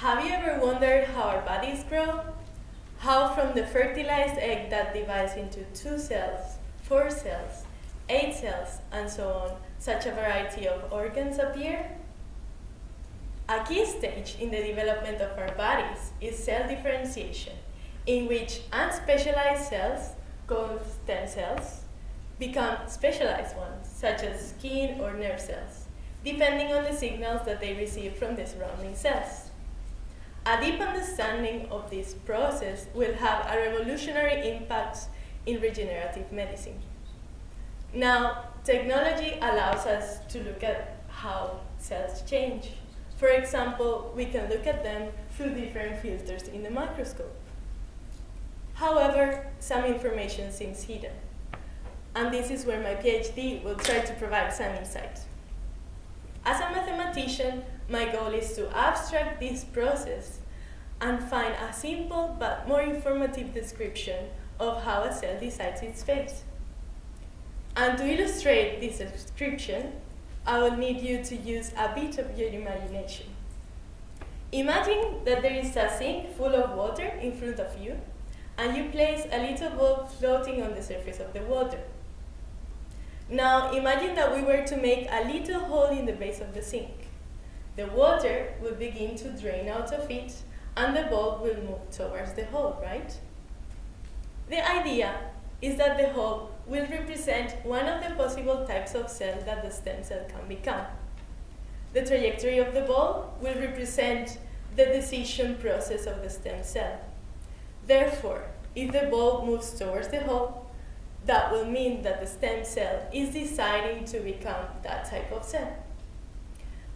Have you ever wondered how our bodies grow? How from the fertilized egg that divides into two cells, four cells, eight cells, and so on, such a variety of organs appear? A key stage in the development of our bodies is cell differentiation, in which unspecialized cells, called stem cells, become specialized ones, such as skin or nerve cells, depending on the signals that they receive from the surrounding cells. A deep understanding of this process will have a revolutionary impact in regenerative medicine. Now, technology allows us to look at how cells change. For example, we can look at them through different filters in the microscope. However, some information seems hidden. And this is where my PhD will try to provide some insight. As a mathematician, my goal is to abstract this process and find a simple but more informative description of how a cell decides its fate. And to illustrate this description, I will need you to use a bit of your imagination. Imagine that there is a sink full of water in front of you, and you place a little bulb floating on the surface of the water. Now imagine that we were to make a little hole in the base of the sink. The water will begin to drain out of it, and the bulb will move towards the hole, right? The idea is that the hole will represent one of the possible types of cell that the stem cell can become. The trajectory of the ball will represent the decision process of the stem cell. Therefore, if the ball moves towards the hole, that will mean that the stem cell is deciding to become that type of cell.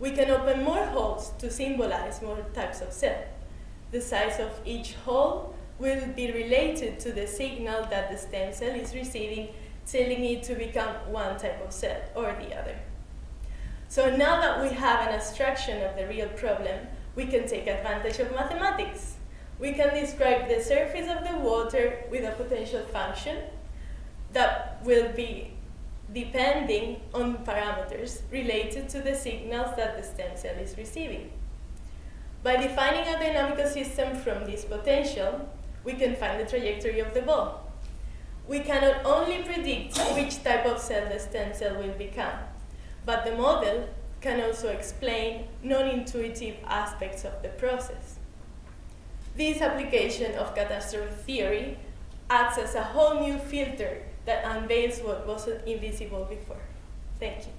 We can open more holes to symbolize more types of cell. The size of each hole will be related to the signal that the stem cell is receiving, telling it to become one type of cell or the other. So now that we have an abstraction of the real problem, we can take advantage of mathematics. We can describe the surface of the water with a potential function that will be depending on parameters related to the signals that the stem cell is receiving. By defining a dynamical system from this potential, we can find the trajectory of the ball. We cannot only predict which type of cell the stem cell will become, but the model can also explain non-intuitive aspects of the process. This application of catastrophe theory acts as a whole new filter that um, unveils what was invisible before. Thank you.